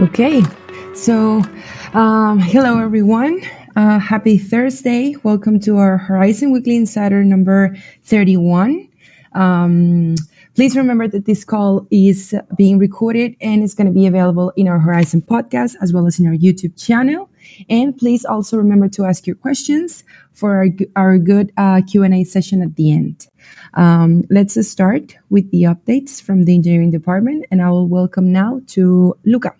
Okay, so um, hello everyone. Uh, happy Thursday. Welcome to our Horizen Weekly Insider number 31. Um, please remember that this call is being recorded and it's going to be available in our Horizen podcast as well as in our YouTube channel. And please also remember to ask your questions for our, our good uh, Q&A session at the end. Um, let's start with the updates from the engineering department and I will welcome now to Luca.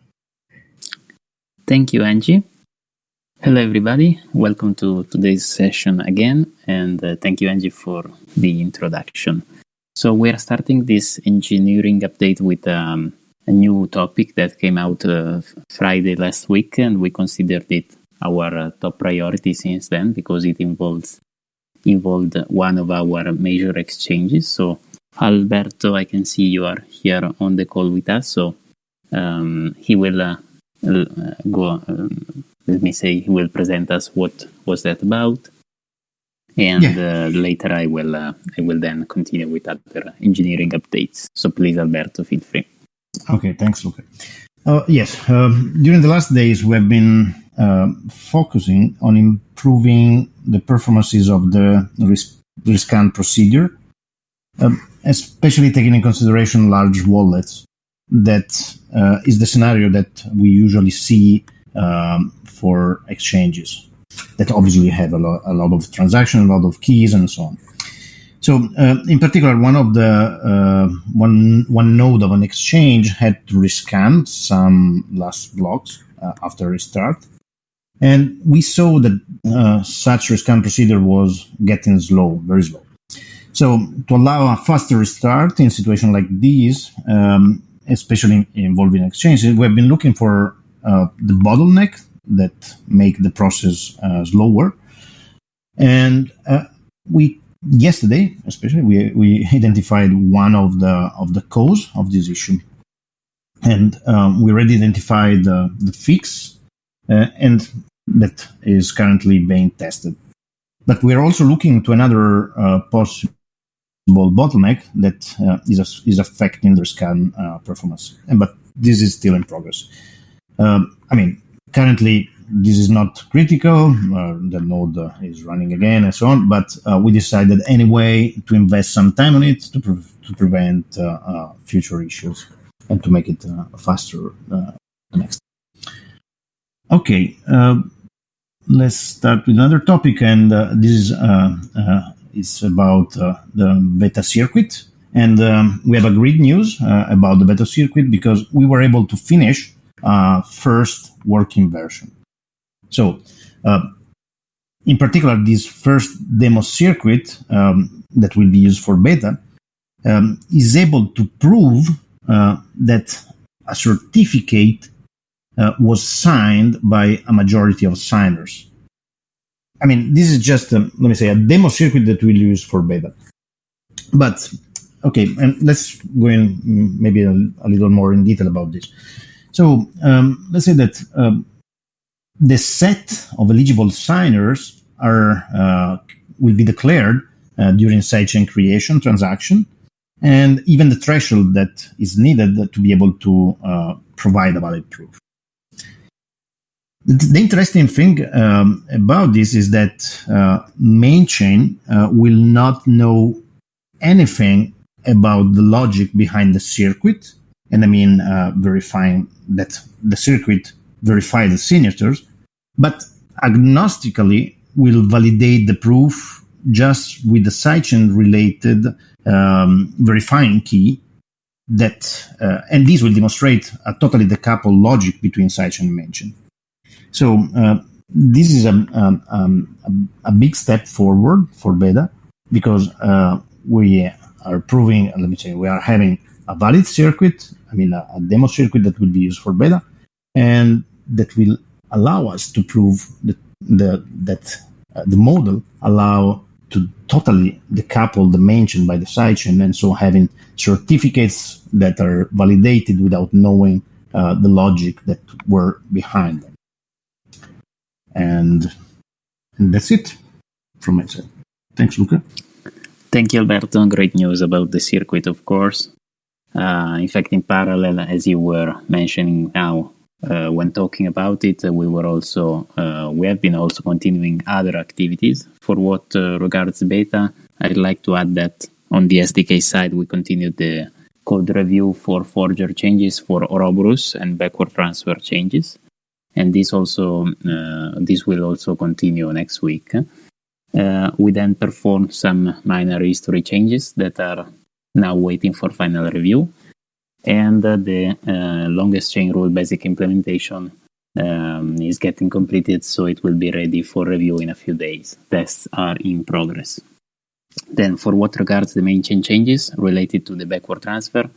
Thank you, Angie. Hello, everybody. Welcome to today's session again, and uh, thank you, Angie, for the introduction. So, we are starting this engineering update with um, a new topic that came out uh, Friday last week, and we considered it our uh, top priority since then because it involves involved one of our major exchanges. So, Alberto, I can see you are here on the call with us, so um, he will uh, go. Um, let me say he will present us what was that about, and yeah. uh, later I will uh, I will then continue with other engineering updates. So please, Alberto, feel free. Okay, thanks, Luca. Uh, yes, um, during the last days we have been uh, focusing on improving the performances of the risk, rescan procedure, um, especially taking in consideration large wallets that uh, is the scenario that we usually see um, for exchanges that obviously have a, lo- a lot of transactions, a lot of keys, and so on. So, uh, in particular, one of the uh, one one node of an exchange had to rescan some last blocks uh, after restart, and we saw that uh, such rescan procedure was getting slow, very slow. So, to allow a faster restart in situation like these, um, especially involving exchanges, we have been looking for uh, the bottleneck that make the process uh, slower. And uh, we yesterday, especially, we, we identified one of the of the cause of this issue, and um, we already identified the fix, uh, and that is currently being tested. But we are also looking to another uh, possible bottleneck that uh, is, is affecting the scan uh, performance. And, but this is still in progress. Um, I mean, currently this is not critical. Uh, the node uh, is running again and so on. But uh, we decided anyway to invest some time on it to, pre- to prevent uh, future issues and to make it faster next. Okay, let's start with another topic, and this is it's about uh, the beta circuit. And um, we have a great news uh, about the beta circuit because we were able to finish uh, first working version. So, in particular, this first demo circuit um, that will be used for beta um, is able to prove uh, that a certificate uh, was signed by a majority of signers. I mean, this is just, a, let me say, a demo circuit that we'll use for beta. But, okay, and let's go in maybe a, a little more in detail about this. So, um, let's say that um, the set of eligible signers are uh, will be declared uh, during sidechain creation transaction, and even the threshold that is needed to be able to uh, provide a valid proof. The interesting thing um, about this is that uh, main chain uh, will not know anything about the logic behind the circuit, and I mean uh, verifying that the circuit verifies the signatures, but agnostically will validate the proof just with the sidechain related um, verifying key that, uh, and this will demonstrate a totally decoupled logic between sidechain and main chain. So uh, this is a, um, um, a, big step forward for beta because uh, we are proving, let me say, we are having a valid circuit, I mean, a, a, demo circuit that will be used for beta, and that will allow us to prove that the, that uh, the model allow to totally decouple the main chain by the sidechain, and so having certificates that are validated without knowing uh, the logic that were behind them. And, and that's it from my side. Thanks, Luca. Thank you, Alberto. Great news about the circuit, of course. Uh, in fact, in parallel, as you were mentioning now, uh, when talking about it, we were also uh, we have been also continuing other activities. For what uh, regards beta, I'd like to add that on the SDK side, we continued the code review for forger changes for Ouroboros and backward transfer changes, and this also uh, this will also continue next week. Uh, we then perform some minor history changes that are now waiting for final review and uh, the longest chain rule basic implementation um, is getting completed, so it will be ready for review in a few days. Tests are in progress. Then, for what regards the main chain changes related to the backward transfer,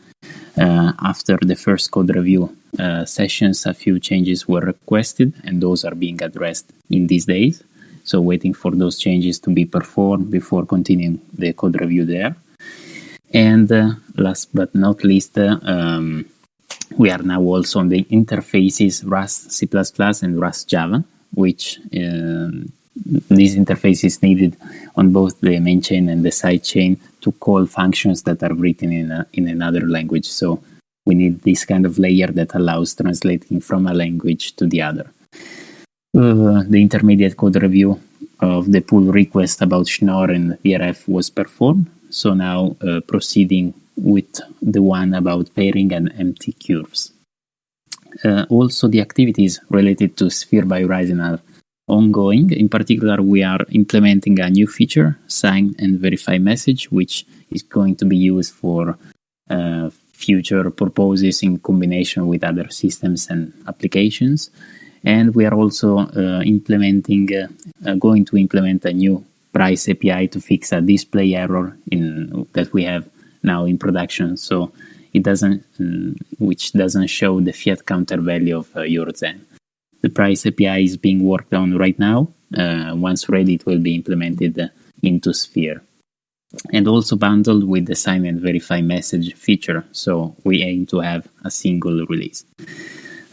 uh, after the first code review uh, sessions, a few changes were requested, and those are being addressed in these days. So, waiting for those changes to be performed before continuing the code review there. And uh, last but not least, uh, um, we are now also on the interfaces Rust C++ and Rust Java, which um, this interface needed on both the main chain and the sidechain to call functions that are written in, a, in another language. So we need this kind of layer that allows translating from a language to the other. Uh, the intermediate code review of the pull request about Schnorr and VRF was performed. So now uh, proceeding with the one about pairing and MNT curves. Uh, also, the activities related to Sphere by Horizen are ongoing. In particular, we are implementing a new feature, sign and verify message, which is going to be used for uh, future purposes in combination with other systems and applications. And we are also uh, implementing, uh, uh, going to implement a new price API to fix a display error in that we have now in production. So it doesn't, um, which doesn't show the fiat counter value of uh, your Zen. The price API is being worked on right now. Uh, once ready, it will be implemented into Sphere. And also bundled with the sign and verify message feature. So we aim to have a single release.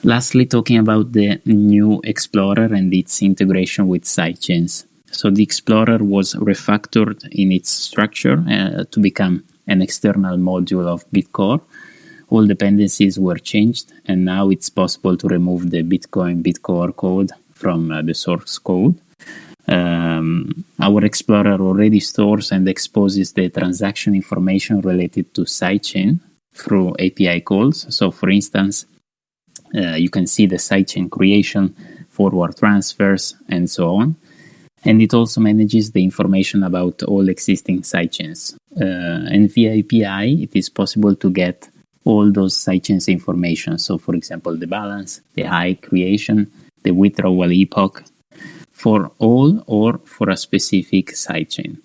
Lastly, talking about the new Explorer and its integration with sidechains. So the Explorer was refactored in its structure uh, to become an external module of Bitcore. All dependencies were changed, and now it's possible to remove the Bitcoin Bitcore code from uh, the source code. Um, our Explorer already stores and exposes the transaction information related to sidechain through API calls. So, for instance, uh, you can see the sidechain creation, forward transfers, and so on and it also manages the information about all existing sidechains. Uh, and via API, it is possible to get all those sidechains information. So, for example, the balance, the high creation, the withdrawal epoch, for all or for a specific sidechain.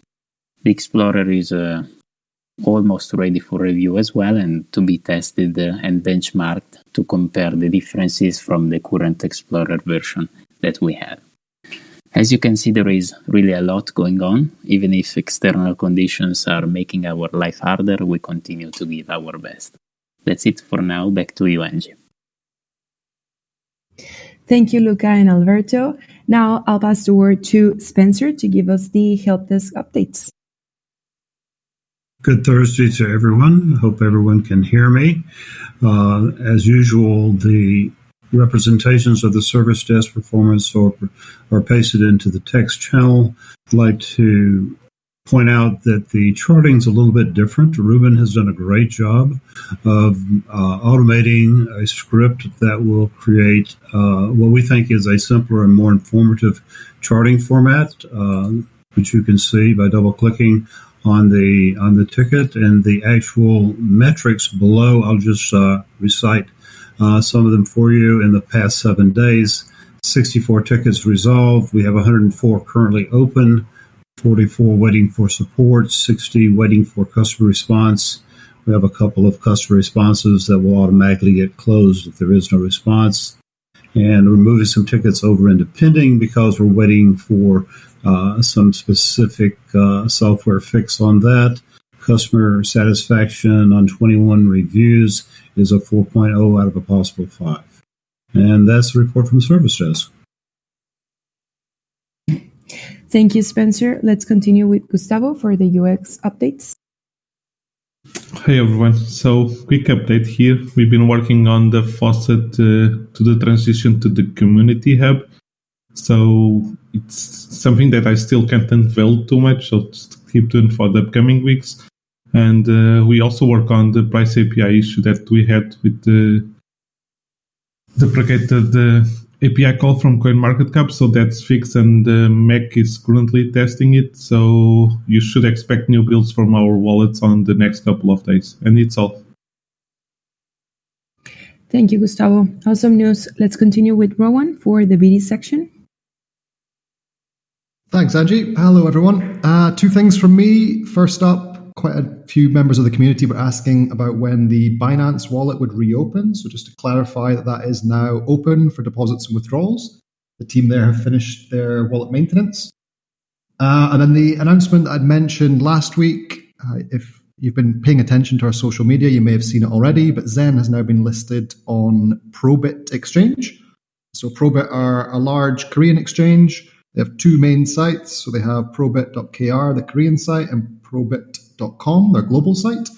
The Explorer is uh, almost ready for review as well and to be tested and benchmarked to compare the differences from the current Explorer version that we have. As you can see, there is really a lot going on. Even if external conditions are making our life harder, we continue to give our best. That's it for now. Back to you, Angie. Thank you, Luca and Alberto. Now I'll pass the word to Spencer to give us the help desk updates. Good Thursday to everyone. Hope everyone can hear me. Uh, as usual, the representations of the service desk performance or are pasted into the text channel. I'd like to point out that the charting is a little bit different. Ruben has done a great job of uh, automating a script that will create uh, what we think is a simpler and more informative charting format, uh, which you can see by double clicking on the on the ticket and the actual metrics below. I'll just uh, recite uh, some of them for you in the past seven days. 64 tickets resolved. We have 104 currently open, 44 waiting for support, 60 waiting for customer response. We have a couple of customer responses that will automatically get closed if there is no response. And we're moving some tickets over into pending because we're waiting for uh, some specific uh, software fix on that. Customer satisfaction on 21 reviews is a 4.0 out of a possible 5. And that's the report from service desk. Thank you, Spencer. Let's continue with Gustavo for the UX updates. Hey everyone. So, quick update here. We've been working on the faucet uh, to the transition to the community hub. So, it's something that I still can't unveil too much. So, just keep tuned for the upcoming weeks. And uh, we also work on the price API issue that we had with the deprecated API call from CoinMarketCap, so that's fixed and uh, Mac is currently testing it. So you should expect new builds from our wallets on the next couple of days. And it's all. Thank you, Gustavo. Awesome news. Let's continue with Rowan for the BD section. Thanks, Angie. Hello, everyone. Uh, two things from me. First up, quite a few members of the community were asking about when the Binance wallet would reopen. So just to clarify that that is now open for deposits and withdrawals. The team there have finished their wallet maintenance. Uh, and then the announcement I'd mentioned last week, uh, if you've been paying attention to our social media, you may have seen it already, but Zen has now been listed on Probit Exchange. So Probit are a large Korean exchange. They have two main sites. So they have probit.kr, the Korean site, and probit their global site.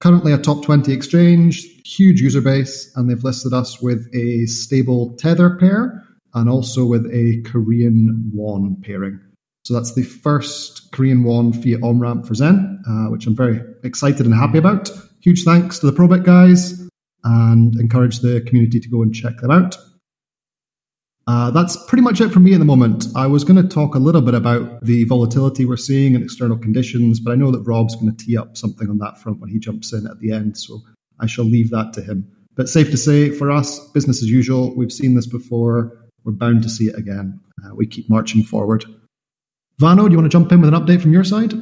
Currently a top 20 exchange, huge user base, and they've listed us with a stable Tether pair and also with a Korean won pairing. So that's the first Korean won fiat on ramp for Zen, uh, which I'm very excited and happy about. Huge thanks to the Probit guys and encourage the community to go and check them out. Uh, that's pretty much it for me in the moment. I was going to talk a little bit about the volatility we're seeing and external conditions, but I know that Rob's going to tee up something on that front when he jumps in at the end, so I shall leave that to him. But safe to say, for us, business as usual. We've seen this before. We're bound to see it again. Uh, we keep marching forward. Vano, do you want to jump in with an update from your side?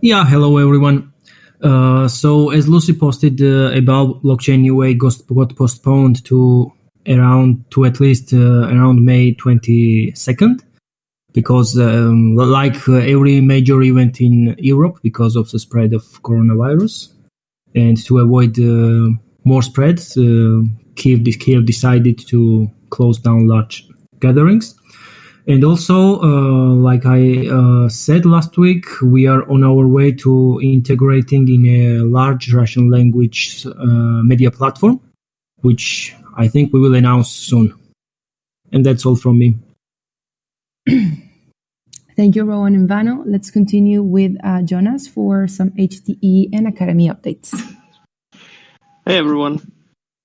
Yeah, hello everyone. Uh, so as Lucy posted uh, about blockchain UA got postponed to around to at least uh, around May 22nd because um, like uh, every major event in Europe because of the spread of coronavirus and to avoid uh, more spreads uh, Kiev, Kiev decided to close down large gatherings. And also uh, like I uh, said last week we are on our way to integrating in a large Russian language media platform which I think we will announce soon. And that's all from me. Thank you, Rowan and Vano. Let's continue with uh, Jonas for some HTE and Academy updates. Hey, everyone.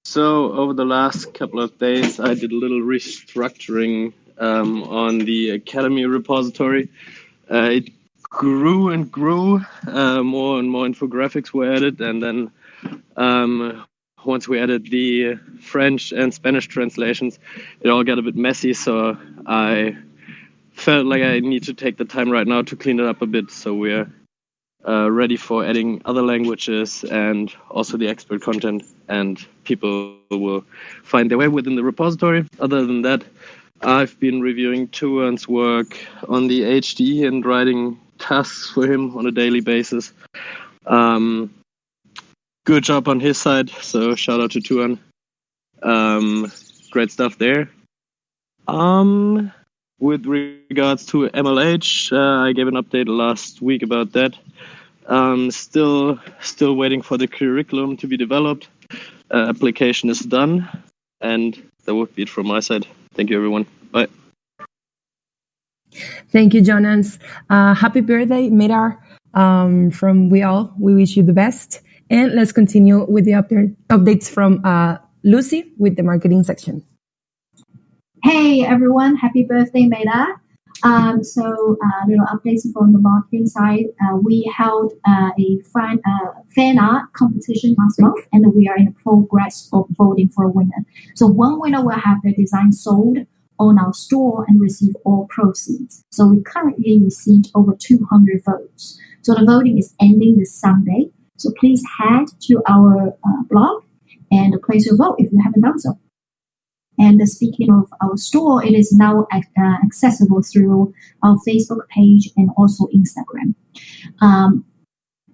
So, over the last couple of days, I did a little restructuring um, on the Academy repository. Uh, it grew and grew. Uh, more and more infographics were added, and then um, once we added the French and Spanish translations, it all got a bit messy. So I felt like I need to take the time right now to clean it up a bit. So we're uh, ready for adding other languages and also the expert content, and people will find their way within the repository. Other than that, I've been reviewing Tuan's work on the HD and writing tasks for him on a daily basis. Um, good job on his side. So shout out to Tuan. Um, great stuff there. Um, with regards to MLH, uh, I gave an update last week about that. Um, still, still waiting for the curriculum to be developed. Uh, application is done, and that would be it from my side. Thank you, everyone. Bye. Thank you, Jonas. Uh, happy birthday, Midar. Um, from we all, we wish you the best. And let's continue with the update, updates from uh, Lucy with the marketing section. Hey everyone, happy birthday, Meda. Um, so, uh, little updates from the marketing side. Uh, we held uh, a fan, uh, fan art competition last month, and we are in the progress of voting for a winner. So, one winner will have their design sold on our store and receive all proceeds. So, we currently received over 200 votes. So, the voting is ending this Sunday. So please head to our uh, blog and place your vote if you haven't done so. And speaking of our store, it is now uh, accessible through our Facebook page and also Instagram. Um,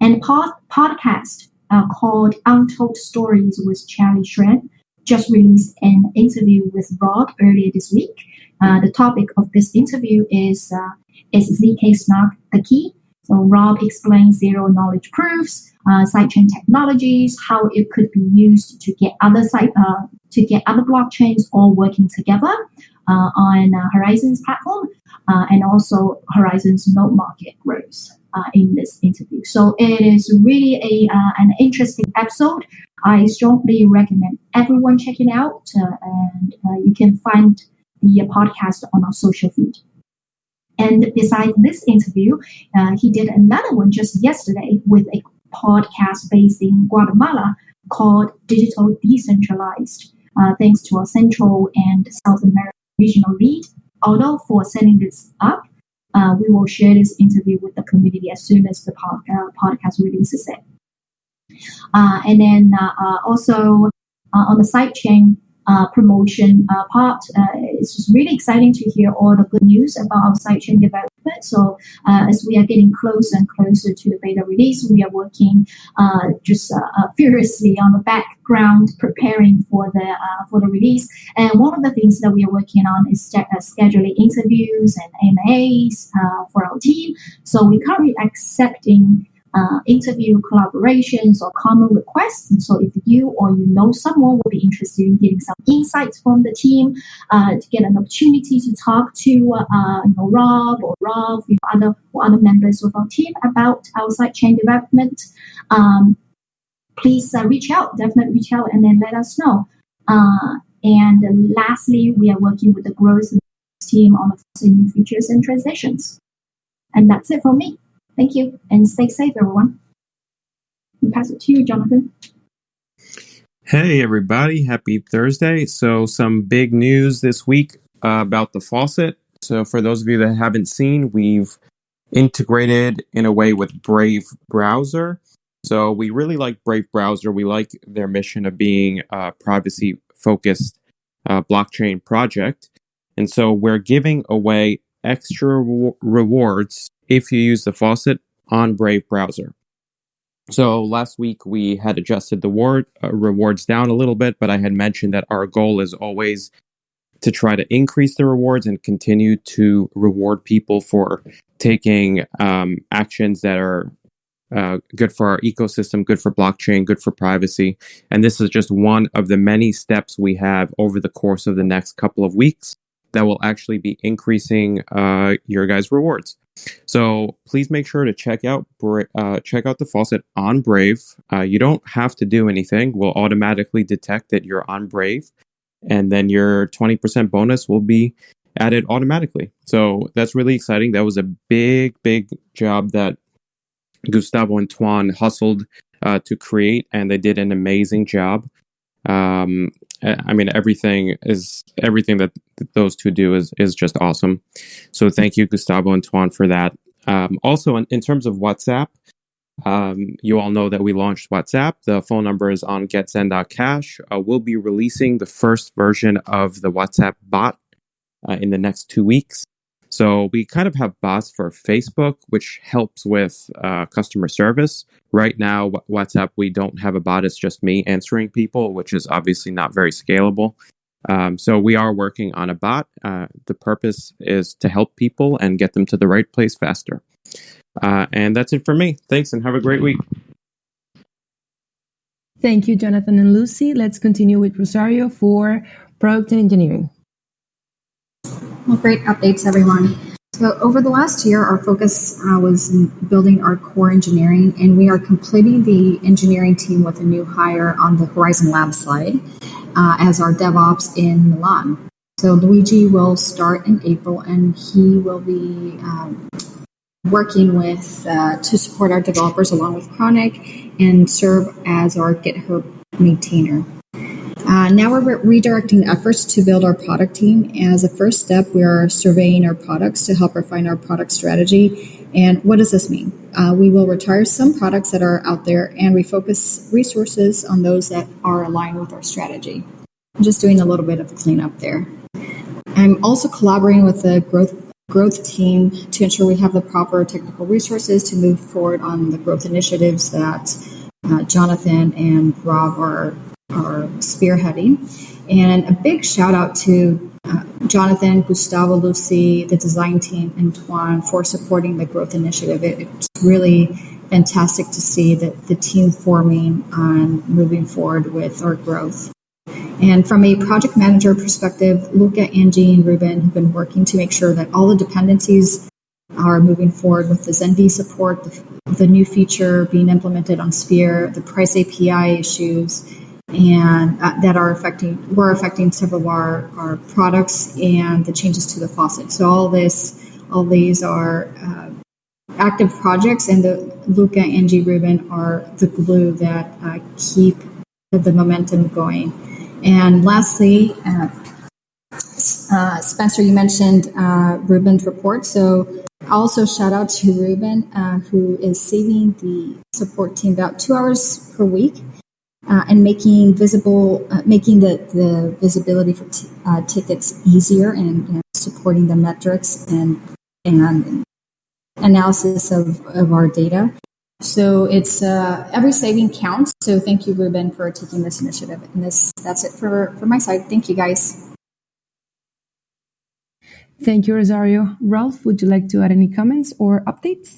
and pod- podcast uh, called Untold Stories with Charlie Shrem just released an interview with Rob earlier this week. Uh, the topic of this interview is uh, is ZK Snark the key? So Rob explains zero knowledge proofs, uh, sidechain technologies, how it could be used to get other side uh, to get other blockchains all working together uh, on uh, Horizen's platform, uh, and also Horizen's node market growth uh, in this interview. So it is really a an interesting episode. I strongly recommend everyone checking it out, and you can find the podcast on our social feed. And besides this interview, uh, he did another one just yesterday with a podcast based in Guatemala called Digital Decentralized, uh, thanks to our Central and South American regional lead. Although for setting this up, uh, we will share this interview with the community as soon as the pod, uh, podcast releases it. Uh, and then uh, also on the sidechain, uh, promotion uh, part. Uh, it's just really exciting to hear all the good news about our sidechain development. So uh, as we are getting closer and closer to the beta release, we are working uh, just furiously on the background preparing for the for the release. And one of the things that we are working on is scheduling interviews and AMAs for our team. So we're currently accepting uh, interview collaborations or common requests. And so if you or you know someone would be interested in getting some insights from the team, uh, to get an opportunity to talk to uh, you know, Rob or Rob with other or other members of our team about our sidechain development, um, please uh, reach out. Definitely reach out and then let us know. Uh, and lastly, we are working with the growth team on the new features and transitions. And that's it for me. Thank you and stay safe, everyone. Pass it to you, Jonathan. Hey, everybody. Happy Thursday. So, some big news this week uh, about the faucet. So, for those of you that haven't seen, we've integrated in a way with Brave Browser. So, we really like Brave Browser. We like their mission of being a privacy focused uh, blockchain project. And so, we're giving away extra re- rewards if you use the faucet on Brave browser. So last week we had adjusted the ward, uh, rewards down a little bit, but I had mentioned that our goal is always to try to increase the rewards and continue to reward people for taking um, actions that are uh, good for our ecosystem, good for blockchain, good for privacy. And this is just one of the many steps we have over the course of the next couple of weeks that will actually be increasing uh, your guys' rewards. So please make sure to check out uh, check out the faucet on Brave. Uh, you don't have to do anything; we'll automatically detect that you're on Brave, and then your 20% bonus will be added automatically. So that's really exciting. That was a big, big job that Gustavo and Tuan hustled uh, to create, and they did an amazing job. Um, I mean, everything is everything that those two do is is just awesome. So thank you, Gustavo and Tuan, for that. Um, also, in, in, terms of WhatsApp, um, you all know that we launched WhatsApp. The phone number is on getzen.cash. Uh, we'll be releasing the first version of the WhatsApp bot uh, in the next two weeks. So we kind of have bots for Facebook, which helps with uh, customer service. Right now, WhatsApp, we don't have a bot. It's just me answering people, which is obviously not very scalable. Um, so we are working on a bot. Uh, the purpose is to help people and get them to the right place faster. Uh, and that's it for me. Thanks and have a great week. Thank you, Jonathan and Lucy. Let's continue with Rosario for product and engineering. Well, great updates, everyone. So over the last year, our focus uh, was building our core engineering, and we are completing the engineering team with a new hire on the Horizen Lab side uh, as our DevOps in Milan. So Luigi will start in April, and he will be um, working with uh, to support our developers along with Chronic and serve as our GitHub maintainer. Uh, now we're redirecting efforts to build our product team. As a first step, we are surveying our products to help refine our product strategy. And what does this mean? Uh, we will retire some products that are out there and refocus resources on those that are aligned with our strategy. I'm just doing a little bit of cleanup there. I'm also collaborating with the growth growth team to ensure we have the proper technical resources to move forward on the growth initiatives that uh, Jonathan and Rob are are spearheading. And a big shout out to uh, Jonathan, Gustavo, Lucy, the design team, and Tuan for supporting the growth initiative. It, it's really fantastic to see that the team forming and moving forward with our growth. And from a project manager perspective, Luca, Angie, and Ruben have been working to make sure that all the dependencies are moving forward with the ZenV support, the, the new feature being implemented on Sphere, the price API issues, and uh, that are affecting were affecting several of our, our products and the changes to the faucet. So all this, all these are uh, active projects, and the Luca, Angie, Ruben are the glue that uh, keep the momentum going. And lastly, uh, uh, Spencer, you mentioned uh, Ruben's report. So also shout out to Ruben, who is saving the support team about two hours per week uh, and making visible, uh, making the, the visibility for t- tickets easier and you know, supporting the metrics and and analysis of, of our data. So it's uh, every saving counts. So thank you, Ruben, for taking this initiative. And this that's it for, for my side. Thank you, guys. Thank you, Rosario. Rolf, would you like to add any comments or updates?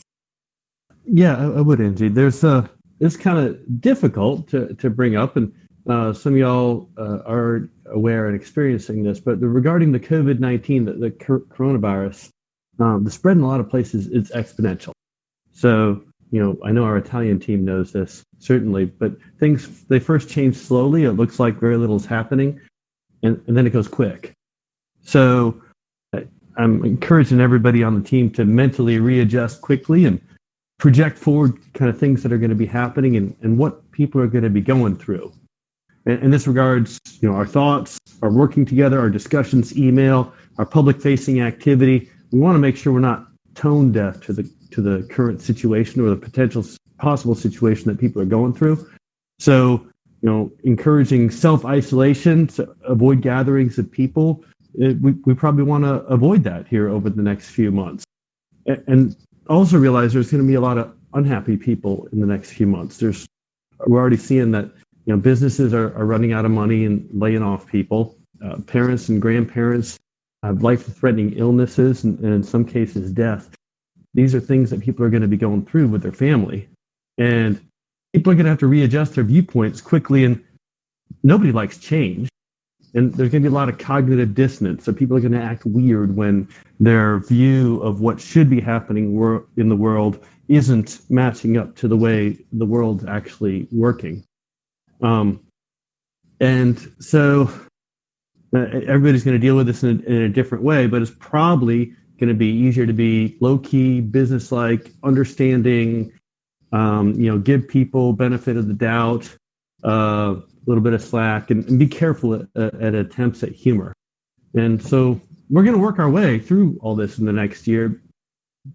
Yeah, I, I would, Angie. There's uh, it's kind of difficult to, to bring up, and uh, some of y'all uh, are aware and experiencing this, but the, regarding the COVID 19, the, the coronavirus, um, the spread in a lot of places is exponential. So you know, I know our Italian team knows this certainly, but things they first change slowly. It looks like very little is happening, and, and then it goes quick. So I'm encouraging everybody on the team to mentally readjust quickly and project forward kind of things that are going to be happening and, and what people are going to be going through. And in this regards, you know, our thoughts, our working together, our discussions, email, our public facing activity, we want to make sure we're not tone deaf to the to the current situation or the potential possible situation that people are going through. So, you know, encouraging self isolation to avoid gatherings of people. It, we, we probably want to avoid that here over the next few months. And also realize there's going to be a lot of unhappy people in the next few months. There's we're already seeing that you know businesses are, are running out of money and laying off people. Uh, parents and grandparents have life-threatening illnesses and, and in some cases death these are things that people are going to be going through with their family. And people are going to have to readjust their viewpoints quickly. And nobody likes change. And there's going to be a lot of cognitive dissonance. So people are going to act weird when their view of what should be happening in the world isn't matching up to the way the world's actually working. Um, and so uh, everybody's going to deal with this in a, in a different way, but it's probably going to be easier to be low key, business like, understanding. Um, you know, give people benefit of the doubt, uh, little bit of slack, and, and be careful at, at, attempts at humor. And so we're going to work our way through all this in the next year.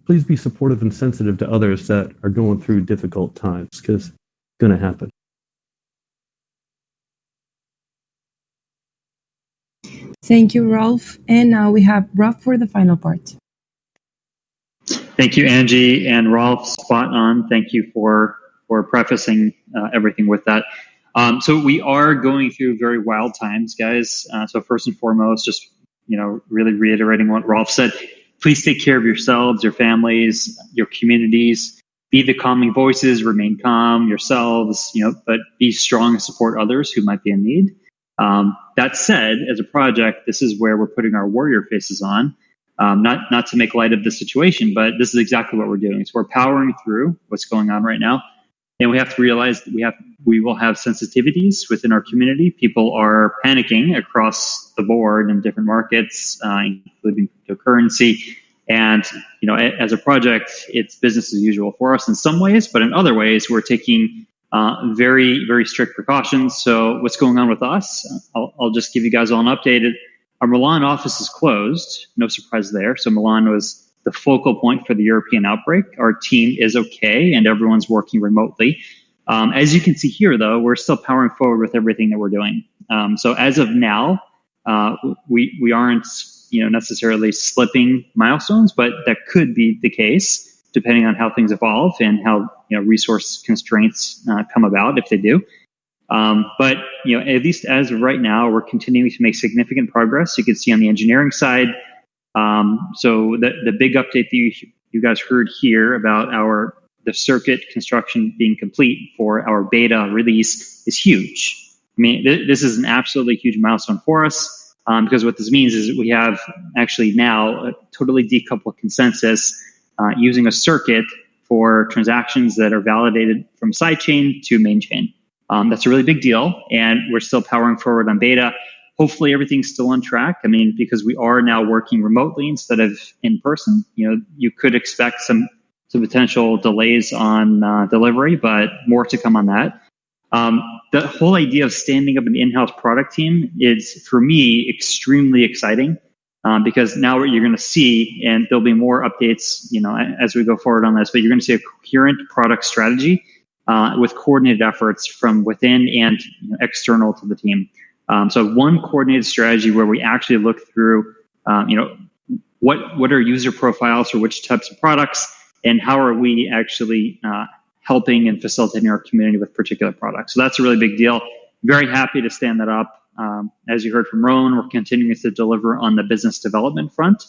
Please be supportive and sensitive to others that are going through difficult times because it's going to happen. Thank you, Rolf. And now we have Rob for the final part. Thank you, Angie and Rolf. Spot on. Thank you for for prefacing uh, everything with that. Um, so we are going through very wild times, guys. Uh, so first and foremost, just you know, really reiterating what Rolf said. Please take care of yourselves, your families, your communities. Be the calming voices. Remain calm yourselves. You know, but be strong and support others who might be in need. Um, that said, as a project, this is where we're putting our warrior faces on. Um, not not to make light of the situation, but this is exactly what we're doing. So we're powering through what's going on right now, and we have to realize that we have we will have sensitivities within our community. People are panicking across the board in different markets, uh, including cryptocurrency. And you know, as a project, it's business as usual for us in some ways, but in other ways, we're taking uh, very, very strict precautions. So, what's going on with us? I'll, I'll, just give you guys all an update. Our Milan office is closed. No surprise there. So, Milan was the focal point for the European outbreak. Our team is okay, and everyone's working remotely. Um, as you can see here, though, we're still powering forward with everything that we're doing. Um, so, as of now, uh, we we aren't you know necessarily slipping milestones, but that could be the case depending on how things evolve and how you know resource constraints uh, come about if they do. Um, but you know, at least as of right now, we're continuing to make significant progress. You can see on the engineering side. Um, so the the big update that you you guys heard here about our the circuit construction being complete for our beta release is huge. I mean, th- this is an absolutely huge milestone for us um, because what this means is we have actually now a totally decoupled consensus uh, using a circuit for transactions that are validated from sidechain to main chain. Um, that's a really big deal, and we're still powering forward on beta. Hopefully, everything's still on track. I mean, because we are now working remotely instead of in person. You know, you could expect some some potential delays on uh, delivery, but more to come on that. Um, the whole idea of standing up an in-house product team is, for me, extremely exciting um, because now what you're going to see, and there'll be more updates, you know, as we go forward on this, but you're going to see a coherent product strategy uh, with coordinated efforts from within and you know, external to the team. Um, so one coordinated strategy where we actually look through, um, you know, what what are user profiles for which types of products, and how are we actually uh, helping and facilitating our community with particular products. So that's a really big deal. Very happy to stand that up. Um, as you heard from Rowan, we're continuing to deliver on the business development front.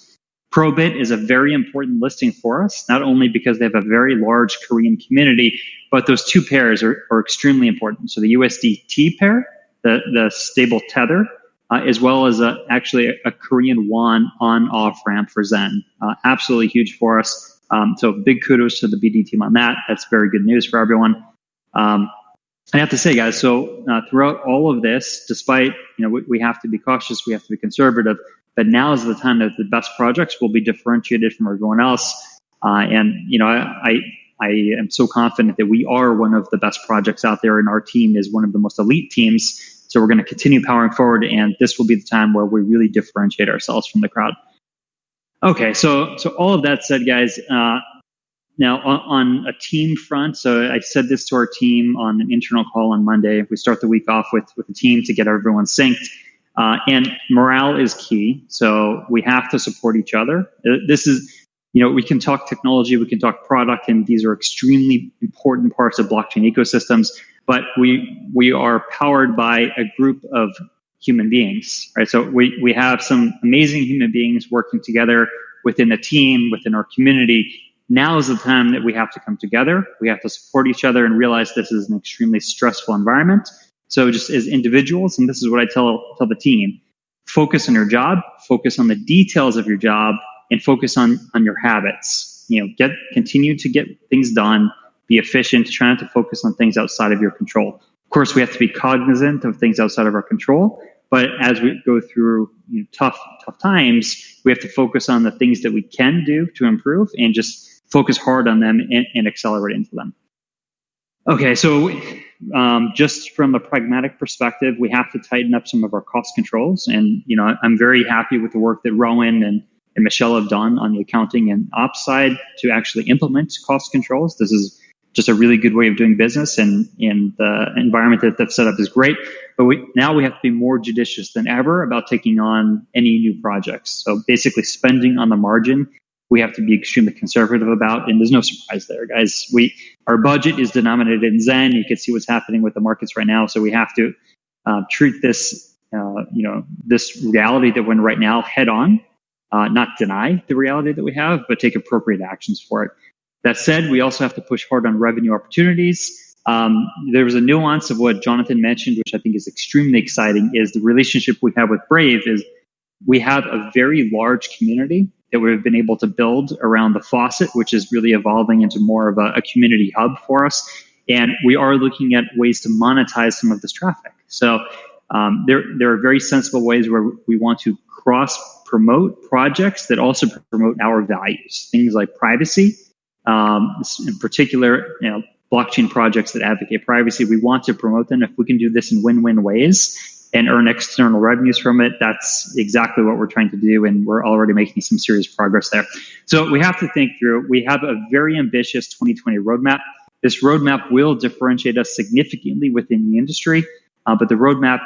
Probit is a very important listing for us, not only because they have a very large Korean community, but those two pairs are, are extremely important. So the USDT pair, the, the stable tether, uh, as well as a, actually a, a Korean won on off ramp for Zen. Uh, absolutely huge for us. Um, so big kudos to the BD team on that. That's very good news for everyone. Um, I have to say, guys, so uh, throughout all of this, despite, you know, we, we, have to be cautious, we have to be conservative, but now is the time that the best projects will be differentiated from everyone else. Uh, and, you know, I, I, I am so confident that we are one of the best projects out there and our team is one of the most elite teams. So we're going to continue powering forward and this will be the time where we really differentiate ourselves from the crowd. Okay, so so all of that said, guys. Uh, now on, on, a team front, so I said this to our team on an internal call on Monday. We start the week off with with the team to get everyone synced, uh, and morale is key. So we have to support each other. Uh, this is, you know, we can talk technology, we can talk product, and these are extremely important parts of blockchain ecosystems. But we we are powered by a group of human beings, right? So we, we have some amazing human beings working together within a team, within our community. Now is the time that we have to come together. We have to support each other and realize this is an extremely stressful environment. So just as individuals, and this is what I tell, tell the team, focus on your job, focus on the details of your job, and focus on, on your habits. You know, get, continue to get things done, be efficient, try not to focus on things outside of your control. Of course, we have to be cognizant of things outside of our control, but as we go through you know, tough tough times, we have to focus on the things that we can do to improve and just focus hard on them and, and accelerate into them. Okay, so um, just from a pragmatic perspective, we have to tighten up some of our cost controls, and you know I'm very happy with the work that Rowan and and Michelle have done on the accounting and ops side to actually implement cost controls. This is just a really good way of doing business and, and the environment that they've set up is great. But we, now we have to be more judicious than ever about taking on any new projects. So basically spending on the margin, we have to be extremely conservative about, and there's no surprise there, guys. We, our budget is denominated in Zen. You can see what's happening with the markets right now. So we have to uh, treat this, uh, you know, this reality that we're in right now head on, uh, not deny the reality that we have, but take appropriate actions for it. That said, we also have to push hard on revenue opportunities. Um, there was a nuance of what Jonathan mentioned, which I think is extremely exciting, is the relationship we have with Brave is we have a very large community that we've been able to build around the faucet, which is really evolving into more of a, a community hub for us. And we are looking at ways to monetize some of this traffic. So um, there, there are very sensible ways where we want to cross promote projects that also promote our values, things like privacy, um, in particular, you know, blockchain projects that advocate privacy. We want to promote them. If we can do this in win-win ways and earn external revenues from it, that's exactly what we're trying to do, and we're already making some serious progress there. So we have to think through. We have a very ambitious 2020 roadmap. This roadmap will differentiate us significantly within the industry. Uh, but the roadmap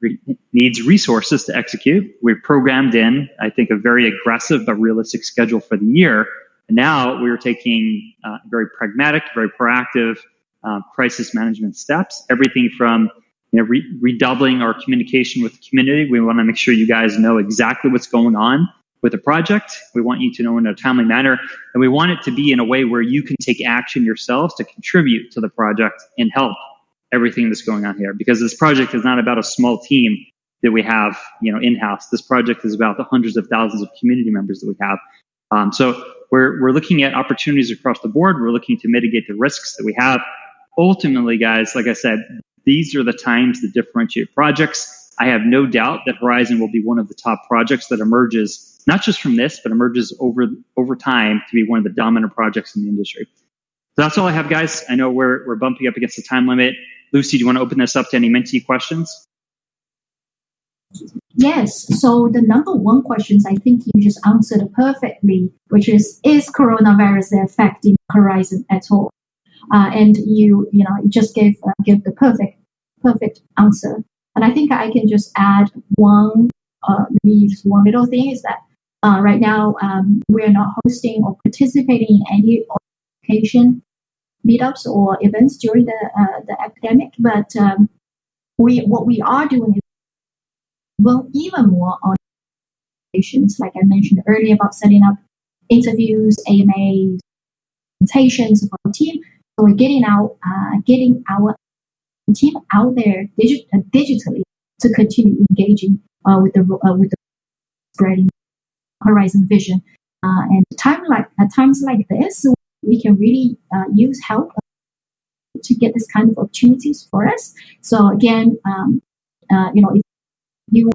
re- needs resources to execute. We've programmed in, I think, a very aggressive but realistic schedule for the year and now we are taking uh, very pragmatic, very proactive uh, crisis management steps, everything from you know, re- redoubling our communication with the community. We want to make sure you guys know exactly what's going on with the project. We want you to know in a timely manner, and we want it to be in a way where you can take action yourselves to contribute to the project and help everything that's going on here. Because this project is not about a small team that we have, you know, in-house. This project is about the hundreds of thousands of community members that we have. Um, so we're we're looking at opportunities across the board. We're looking to mitigate the risks that we have. Ultimately, guys, like I said, these are the times that differentiate projects. I have no doubt that Horizen will be one of the top projects that emerges not just from this, but emerges over over time to be one of the dominant projects in the industry. So that's all I have, guys. I know we're we're bumping up against the time limit. Lucy, do you want to open this up to any mentee questions? Yes. So the number one questions I think you just answered perfectly, which is is coronavirus affecting Horizen at all? Uh, and you you know you just gave uh, give the perfect perfect answer. And I think I can just add one uh, maybe just one little thing is that uh, right now um, we're not hosting or participating in any education meetups or events during the uh, the epidemic, but um, we what we are doing is well even more on patients, like I mentioned earlier about setting up interviews, AMAs, presentations for our team. So we're getting out, uh, getting our team out there digi- uh, digitally to continue engaging uh, with the uh, with the spreading Horizen vision. Uh, and time like at times like this, we can really uh, use help to get this kind of opportunities for us. So again, um, you know, if you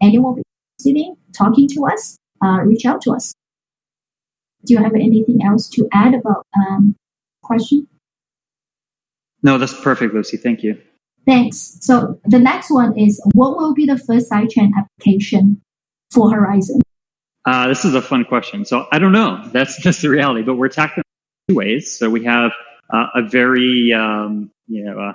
anyone interested talking to us, uh, reach out to us. Do you have anything else to add about um, question? No, that's perfect, Lucy. Thank you. Thanks. So the next one is what will be the first sidechain application for Horizen? Uh, this is a fun question. So I don't know. That's just the reality. But we're tackling two ways. So we have uh, a very um, you know uh,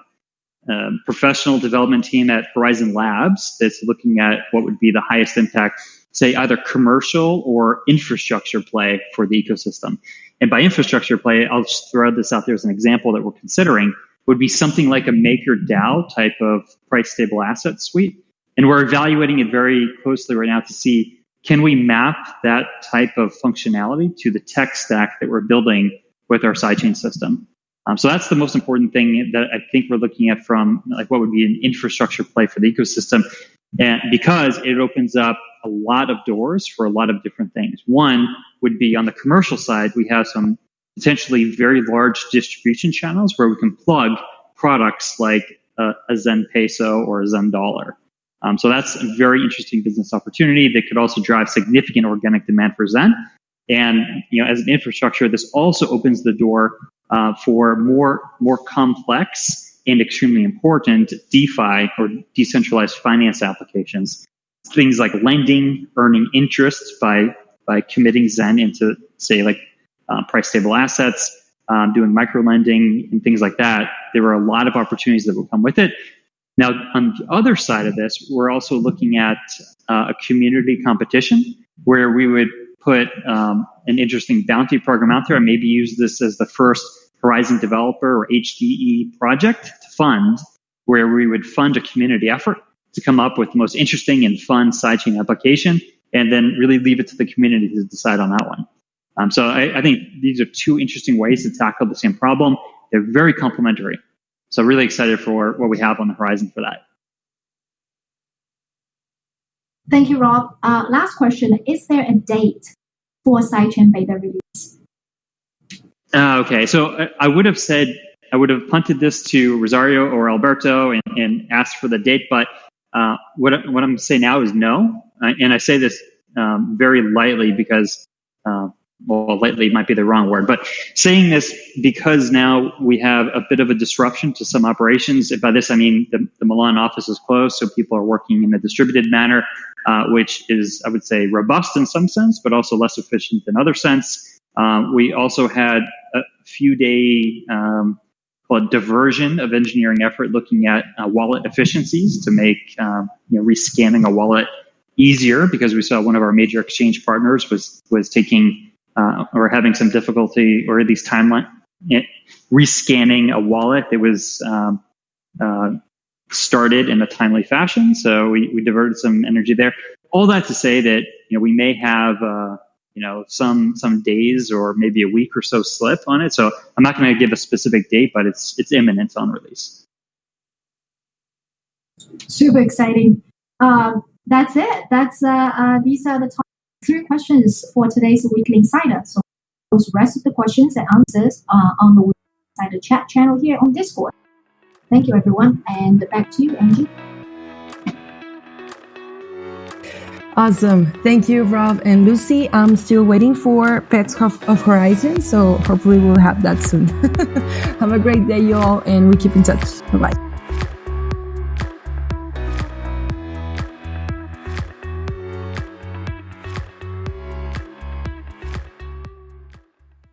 um, professional development team at Horizen Labs that's looking at what would be the highest impact, say either commercial or infrastructure play for the ecosystem. And by infrastructure play, I'll just throw this out there as an example that we're considering would be something like a MakerDAO type of price stable asset suite. And we're evaluating it very closely right now to see can we map that type of functionality to the tech stack that we're building with our sidechain system? Um, so that's the most important thing that I think we're looking at from like what would be an infrastructure play for the ecosystem, and because it opens up a lot of doors for a lot of different things. One would be on the commercial side, we have some potentially very large distribution channels where we can plug products like a, a Zen Peso or a Zen Dollar. Um, so that's a very interesting business opportunity that could also drive significant organic demand for Zen. And you know, as an infrastructure, this also opens the door uh, for more more complex and extremely important DeFi or decentralized finance applications. Things like lending, earning interest by by committing Zen into say like uh, price stable assets, um, doing micro lending and things like that. There are a lot of opportunities that will come with it. Now, on the other side of this, we're also looking at uh, a community competition where we would put um, an interesting bounty program out there and maybe use this as the first Horizen developer or HDE project to fund, where we would fund a community effort to come up with the most interesting and fun sidechain application and then really leave it to the community to decide on that one. Um, so I, I think these are two interesting ways to tackle the same problem. They're very complementary. So really excited for what we have on the horizon for that. Thank you, Rob. Uh, last question. Is there a date for sidechain beta release? Uh, okay, so I, I would have said, I would have punted this to Rosario or Alberto and, and asked for the date, but uh, what, what I'm saying now is no. Uh, and I say this um, very lightly because uh, well, lately might be the wrong word, but saying this because now we have a bit of a disruption to some operations. By this, I mean the, the Milan office is closed, so people are working in a distributed manner, uh, which is, I would say, robust in some sense, but also less efficient in other sense. Um, we also had a few day um, called diversion of engineering effort looking at uh, wallet efficiencies to make um, you know, rescanning a wallet easier because we saw one of our major exchange partners was was taking uh, or having some difficulty or least timeline rescanning a wallet that was um, uh, started in a timely fashion. So we, we diverted some energy there. All that to say that you know we may have uh, you know some some days or maybe a week or so slip on it. So I'm not going to give a specific date, but it's it's imminent on release. Super exciting. Um, that's it. That's uh, uh, these are the top three questions for today's weekly insider. So those rest of the questions and answers are on the insider chat channel here on Discord. Thank you, everyone, and back to you, Angie. Awesome. Thank you, Rob and Lucy. I'm still waiting for Pets of, of Horizen, so hopefully we'll have that soon. have a great day, you all, and we keep in touch. Bye bye.